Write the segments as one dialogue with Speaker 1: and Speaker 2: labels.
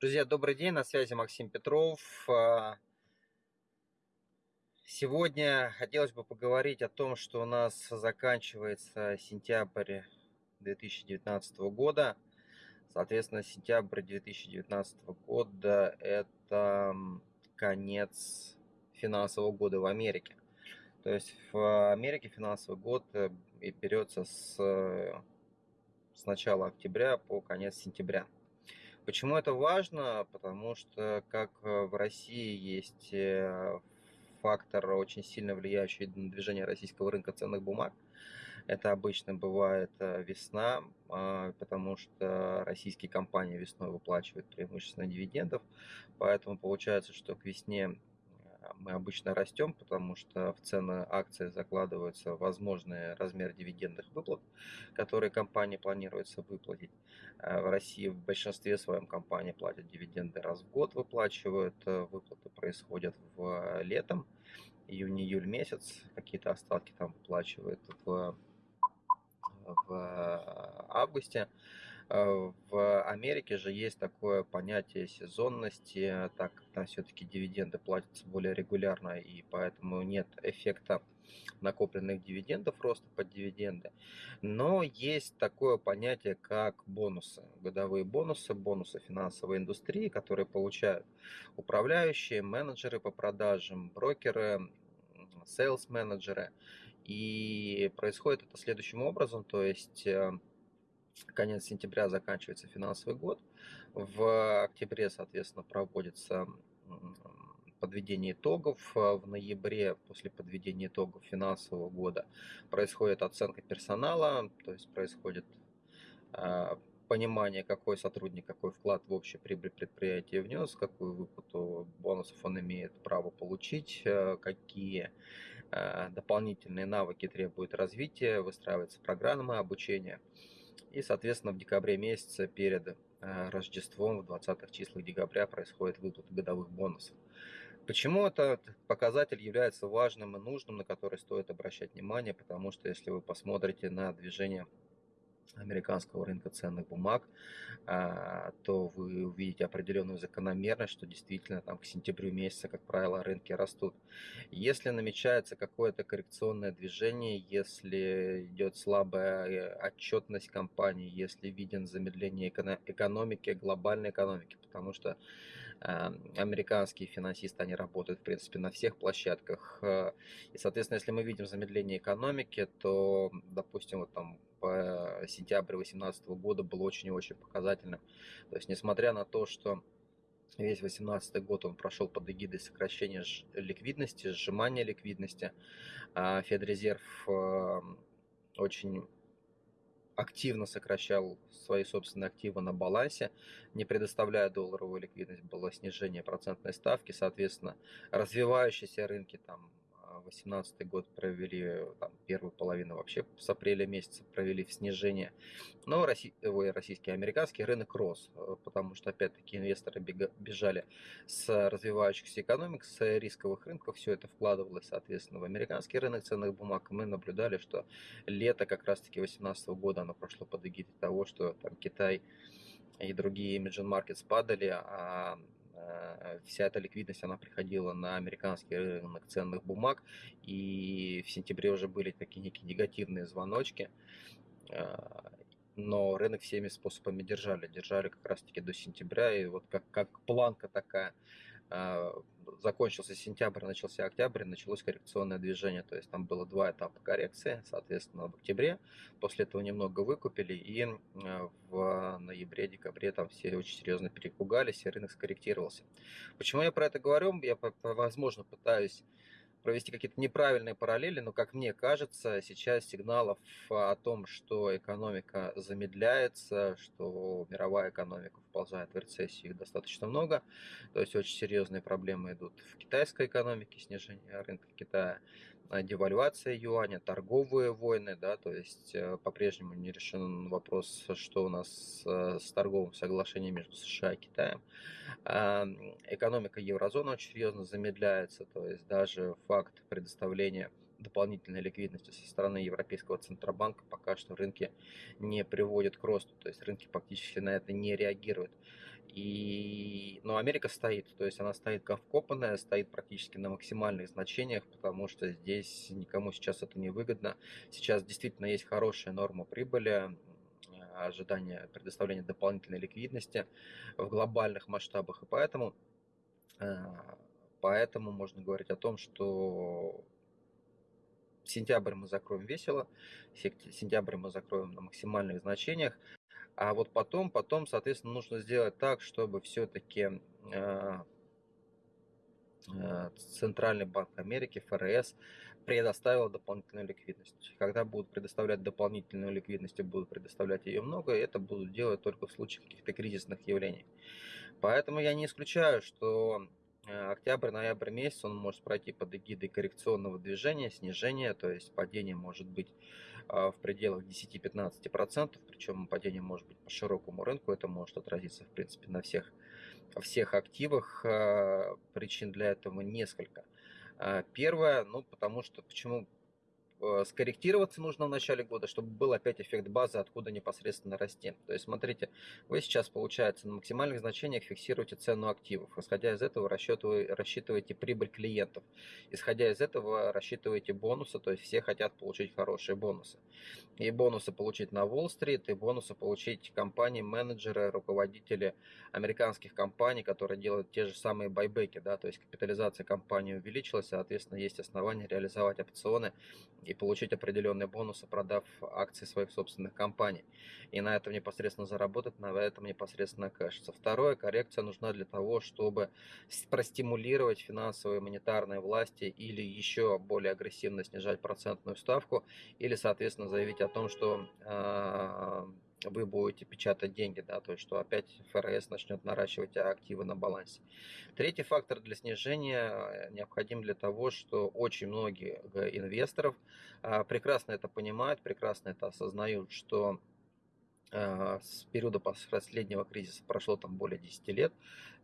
Speaker 1: Друзья, добрый день, на связи Максим Петров. А, сегодня хотелось бы поговорить о том, что у нас заканчивается сентябрь 2019 года. Соответственно, сентябрь 2019 года – это конец финансового года в Америке. То есть в Америке финансовый год э, берется с, с начала октября по конец сентября. Почему это важно? Потому что как э, в России есть э, фактор, очень сильно влияющий на движение российского рынка ценных бумаг. Это обычно бывает э, весна, а, потому что российские компании весной выплачивают преимущественно дивидендов. Поэтому получается, что к весне мы обычно растем, потому что в цены акций закладываются возможный размер дивидендных выплат, которые компания планируется выплатить. Э, в России в большинстве своем компании платят дивиденды раз в год, выплачивают. Э, выплаты происходят в летом, июнь-июль месяц. Какие-то остатки там выплачивают в, в августе. Э, в Америке же есть такое понятие сезонности, так как там все-таки дивиденды платятся более регулярно, и поэтому нет эффекта накопленных дивидендов, роста под дивиденды. Но есть такое понятие, как бонусы, годовые бонусы, бонусы финансовой индустрии, которые получают управляющие, менеджеры по продажам, брокеры, sales менеджеры. И происходит это следующим образом, то есть э, конец сентября заканчивается финансовый год. В октябре, соответственно, проводится подведение итогов. В ноябре, после подведения итогов финансового года, происходит оценка персонала, то есть происходит а, понимание, какой сотрудник, какой вклад в общий прибыль предприятия внес, какую выплату бонусов он имеет право получить, э, какие дополнительные навыки требуют развития, выстраивается программа обучения. И, соответственно, в декабре месяце перед э, Рождеством, в 20-х числах декабря, происходит выплата годовых бонусов. Почему этот показатель является важным и нужным, на который стоит обращать внимание? Потому что если вы посмотрите на движение американского рынка ценных бумаг, а, то вы увидите определенную закономерность, что действительно там к сентябрю месяца, как правило, рынки растут. Если намечается какое-то коррекционное движение, если идет слабая э, отчетность компании, если виден замедление экономики, глобальной экономики, потому что а, американские финансисты, они работают, в принципе, на всех площадках. Э, и, соответственно, если мы видим замедление экономики, то, допустим, вот там по сентябрь 2018 года было очень и очень показательным. То есть, несмотря на то, что весь 2018 год он прошел под эгидой сокращения ликвидности, сжимания ликвидности, а Федрезерв э, очень активно сокращал свои собственные активы на балансе, не предоставляя долларовую ликвидность, было снижение процентной ставки, соответственно, развивающиеся рынки там 2018 год провели, там, первую половину вообще с апреля месяца провели в снижение. Но россий, ой, российский, американский рынок рос, э, потому что опять-таки инвесторы бежали с развивающихся экономик, с рисковых рынков, все это вкладывалось, соответственно, в американский рынок ценных бумаг. Мы наблюдали, что лето как раз-таки 2018 года, оно прошло под эгидой того, что там Китай и другие emerging markets падали, а вся эта ликвидность, она приходила на американский рынок ценных бумаг, и в сентябре уже были такие некие негативные звоночки, э, но рынок всеми способами держали, держали как раз-таки до сентября, и вот как, как планка такая э, закончился сентябрь, начался октябрь, началось коррекционное движение. То есть там было два этапа коррекции, соответственно, в октябре. После этого немного выкупили, и э, в ноябре-декабре там все очень серьезно перепугались, и рынок скорректировался. Почему я про это говорю? Я, возможно, пытаюсь провести какие-то неправильные параллели, но, как мне кажется, сейчас сигналов о том, что экономика замедляется, что мировая экономика вползает в рецессию, их достаточно много. То есть очень серьезные проблемы идут в китайской экономике, снижение рынка Китая, а, девальвация юаня, торговые войны, да, то есть э, по-прежнему не решен вопрос, что у нас э, с торговым соглашением между США и Китаем. Экономика еврозоны очень серьезно замедляется, то есть даже факт предоставления дополнительной ликвидности со стороны Европейского Центробанка пока что рынки не приводят к росту, то есть рынки фактически на это не реагируют. И, но Америка стоит, то есть она стоит как вкопанная, стоит практически на максимальных значениях, потому что здесь никому сейчас это не выгодно. Сейчас действительно есть хорошая норма прибыли, ожидание предоставления дополнительной ликвидности в глобальных масштабах, и поэтому, э, поэтому можно говорить о том, что сентябрь мы закроем весело, сентябрь мы закроем на максимальных значениях, а вот потом, потом, соответственно, нужно сделать так, чтобы все-таки э, э, Центральный банк Америки, ФРС, предоставил дополнительную ликвидность. Когда будут предоставлять дополнительную ликвидность и будут предоставлять ее много, это будут делать только в случае каких-то кризисных явлений. Поэтому я не исключаю, что октябрь-ноябрь месяц он может пройти под эгидой коррекционного движения, снижения, то есть падение может быть а, в пределах 10-15%, причем падение может быть по широкому рынку, это может отразиться в принципе на всех, всех активах, а, причин для этого несколько. А, первое, ну потому что, почему Э, скорректироваться нужно в начале года, чтобы был опять эффект базы, откуда непосредственно расти. То есть, смотрите, вы сейчас, получается, на максимальных значениях фиксируете цену активов. Исходя из этого, рассчитываете прибыль клиентов. Исходя из этого, рассчитываете бонусы, то есть все хотят получить хорошие бонусы. И бонусы получить на Уолл-стрит, и бонусы получить компании, менеджеры, руководители американских компаний, которые делают те же самые байбеки, да, то есть капитализация компании увеличилась, соответственно, есть основания реализовать опционы и получить определенные бонусы, продав акции своих собственных компаний. И на этом непосредственно заработать, на этом непосредственно кэшиться. Второе, коррекция нужна для того, чтобы простимулировать финансовые монетарные власти или еще более агрессивно снижать процентную ставку, или, соответственно, заявить о том, что э, вы будете печатать деньги, да, то есть что опять ФРС начнет наращивать активы на балансе. Третий фактор для снижения э, необходим для того, что очень многие инвесторов а, прекрасно это понимают, прекрасно это осознают, что а, с периода последнего кризиса прошло там более 10 лет,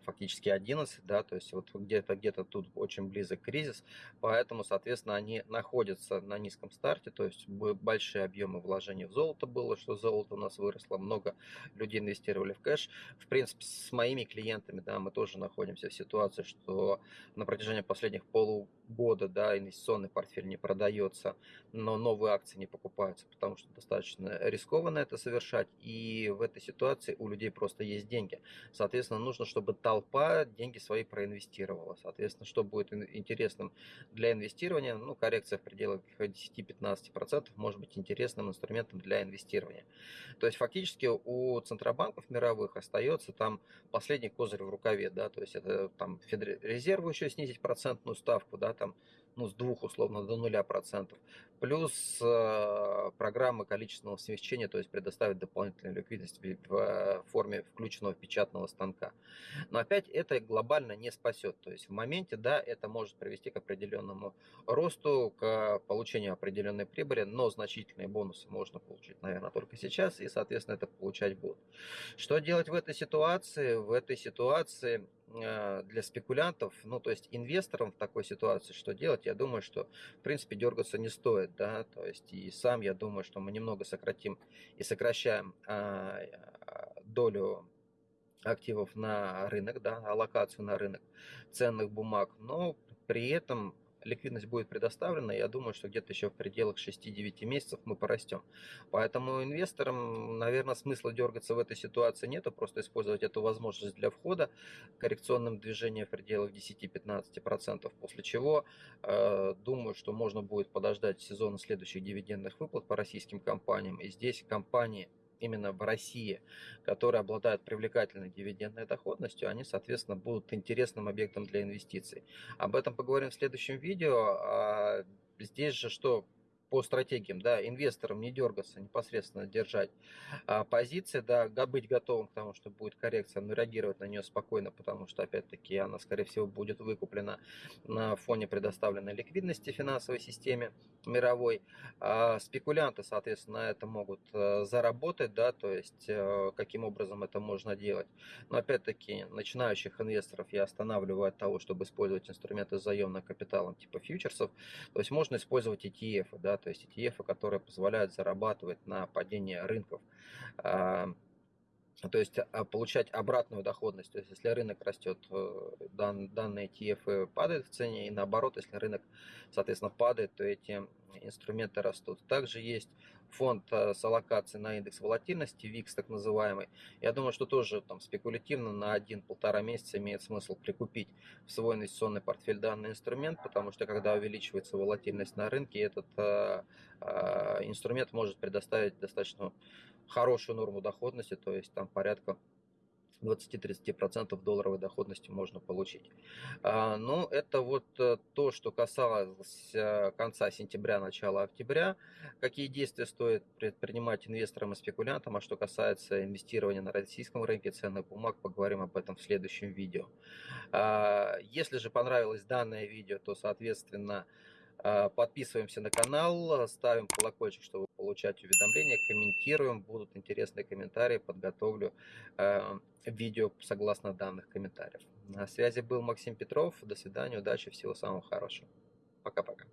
Speaker 1: фактически 11, да, то есть вот где-то где-то тут очень близок кризис, поэтому, соответственно, они находятся на низком старте, то есть большие объемы вложений в золото было, что золото у нас выросло, много людей инвестировали в кэш. В принципе, с моими клиентами, да, мы тоже находимся в ситуации, что на протяжении последних полугода, да, инвестиционный портфель не продается, но новые акции не покупаются, потому что достаточно рискованно это совершать, и в этой ситуации у людей просто есть деньги. Соответственно, нужно, чтобы толпа деньги свои проинвестировала. Соответственно, что будет интересным для инвестирования, ну, коррекция в пределах 10-15% может быть интересным инструментом для инвестирования. То есть фактически у центробанков мировых остается там последний козырь в рукаве, да, то есть это там Федрезерву еще снизить процентную ставку, да, там ну, с двух условно до нуля процентов, плюс э, программы количественного смягчения, то есть предоставить дополнительную ликвидность в форме включенного печатного станка. Но опять это глобально не спасет, то есть в моменте, да, это может привести к определенному росту, к получению определенной прибыли, но значительные бонусы можно получить, наверное, только сейчас, и, соответственно, это получать будут. Что делать в этой ситуации? В этой ситуации для спекулянтов, ну, то есть инвесторам в такой ситуации что делать, я думаю, что, в принципе, дергаться не стоит, да, то есть и сам я думаю, что мы немного сократим и сокращаем а, долю активов на рынок, да, аллокацию на рынок ценных бумаг, но при этом ликвидность будет предоставлена, я думаю, что где-то еще в пределах 6-9 месяцев мы порастем. Поэтому инвесторам, наверное, смысла дергаться в этой ситуации нету, просто использовать эту возможность для входа коррекционным движением в пределах 10-15%, после чего э, думаю, что можно будет подождать сезона следующих дивидендных выплат по российским компаниям. И здесь компании именно в России, которые обладают привлекательной дивидендной доходностью, они, соответственно, будут интересным объектом для инвестиций. Об этом поговорим в следующем видео. А здесь же что по стратегиям, да, инвесторам не дергаться, непосредственно держать а, позиции, да, быть готовым к тому, что будет коррекция, но реагировать на нее спокойно, потому что, опять-таки, она, скорее всего, будет выкуплена на фоне предоставленной ликвидности финансовой системе мировой. А спекулянты, соответственно, на это могут а, заработать, да, то есть, а, каким образом это можно делать. Но, опять-таки, начинающих инвесторов я останавливаю от того, чтобы использовать инструменты с заемным капиталом типа фьючерсов, то есть можно использовать ETF, да, то есть ETF, которые позволяют зарабатывать на падении рынков. А, то есть а, получать обратную доходность. То есть если рынок растет, э, дан, данные ETF падают в цене, и наоборот, если рынок, соответственно, падает, то эти инструменты растут. Также есть фонд э, с аллокацией на индекс волатильности, VIX так называемый. Я думаю, что тоже там спекулятивно на один-полтора месяца имеет смысл прикупить в свой инвестиционный портфель данный инструмент, потому что когда увеличивается волатильность на рынке, этот э, инструмент может предоставить достаточно хорошую норму доходности, то есть там порядка 20-30% долларовой доходности можно получить. А, ну, это вот э, то, что касалось э, конца сентября, начала октября. Какие действия стоит предпринимать инвесторам и спекулянтам, а что касается инвестирования на российском рынке ценных бумаг, поговорим об этом в следующем видео. А, если же понравилось данное видео, то, соответственно, подписываемся на канал, ставим колокольчик, чтобы получать уведомления, комментируем, будут интересные комментарии, подготовлю э, видео согласно данных комментариев. На связи был Максим Петров, до свидания, удачи, всего самого хорошего. Пока-пока.